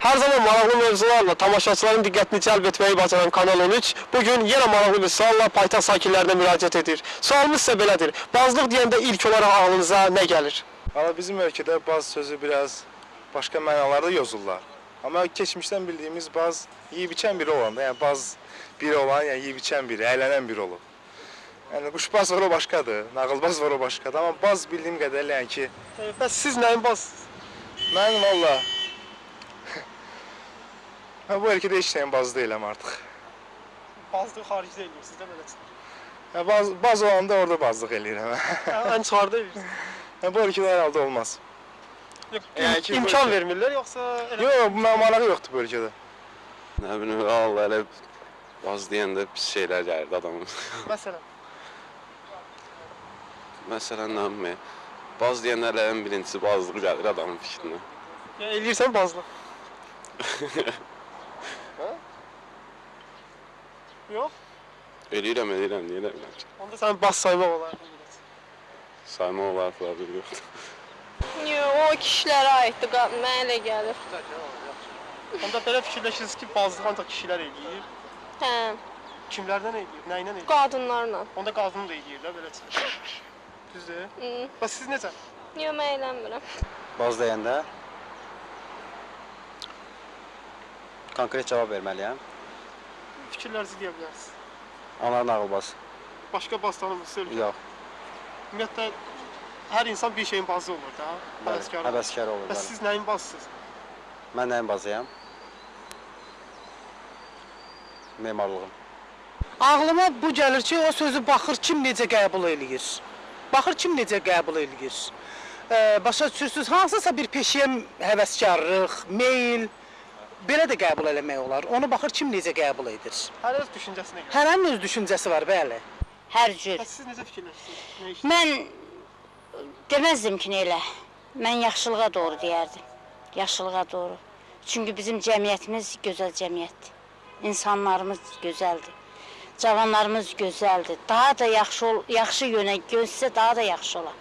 Her zaman maraqlı mövzularla tamaşaçıların diqqətini cəlb etməyi bacaran Kanal 13 bugün yenə maraqlı bir sualla paytaxt sakinlərinə müraciət edir. Sualımız isə belədir. Bazlıq deyəndə ilk olaraq ağlınıza nə gəlir? Valla bizim ölkədə baz sözü biraz başqa mənalarda yozurlar. Amma keçmişdən bildiyimiz baz yeyib içən biri olanda, yəni baz biri olan, yəni yeyib içən biri, əylənən biri olub. Yəni quşbaz var o başqadır, nağılbaz var o başqadır, amma baz bildiyim qədərilə yəni ki, Bəs siz nəyin bazsınız? mən valla mən bu ölkədə heç nəyin bazı deyiləm artıq. Bazlıq xaricdə eləyirsiniz də beləsin. Yəni baz, baz olanda orada bazlıq eləyirəm. Ən çıxarda eləyirsiniz. yəni bu ölkədə hər halda olmaz. Yəni ki, bu İmkan ölkə- vermirlər yoxsa elə Yox, bu manağı yoxdur bu ölkədə. Nə bilim, Allah elə baz deyəndə pis şeylər gəlirdi adamın. məsələn Məsələn, nə bilim, baz deyəndə elə ən birincisi bazlıq gəlir adamın fikrinə. ya eləyirsən bazlıq. Hə? Yox, Eləyirəm, eləyirəm, niyə eləmirəm ki? onda sən baz saymaq olar. Sayma olar falan bir yoxdur. Yox, o kişilərə aiddir, qa- mənə elə gəlir. Onda belə fikirləşirsiniz ki, bazlıq ancaq kişilər eləyir. Hə, Kimlərdən eləyir? Nə ilə eləyir? qadınlarla. Onda qadın da eləyir də belə. Düzdür? Hı. Bəs siz necə? Yox, mən eləmirəm. Baz deyəndə konkret cavab verməliyəm. Fikirlərinizi deyə bilərsiniz. Onlar nağılbaz. Başqa baz tanımırsınız? Yox. Ümumiyyətlə hər insan bir şeyin bazı olur da. Həvəskar. olur. Həvəskar olur. Bəs siz nəyin bazısınız? Mən nəyin bazıyam? Memarlığım. Ağlıma bu gəlir ki, o sözü baxır kim necə qəbul eləyir. Baxır kim necə qəbul eləyir. Başa düşürsüz, hansısa bir peşəyə həvəskarlıq, meyl belə də qəbul eləmək olar. Onu baxır kim necə qəbul edir. Hər öz düşüncəsinə görə. Hərənin öz düşüncəsi var, bəli. Hər cür. Bəs siz necə fikirləşirsiniz? Mən deməzdim ki, elə. Mən yaxşılığa doğru deyərdim. Yaxşılığa doğru. Çünki bizim cəmiyyətimiz gözəl cəmiyyətdir. İnsanlarımız gözəldir. Cavanlarımız gözəldir. Daha da yaxşı ol, yaxşı yönə gözsə daha da yaxşı olar.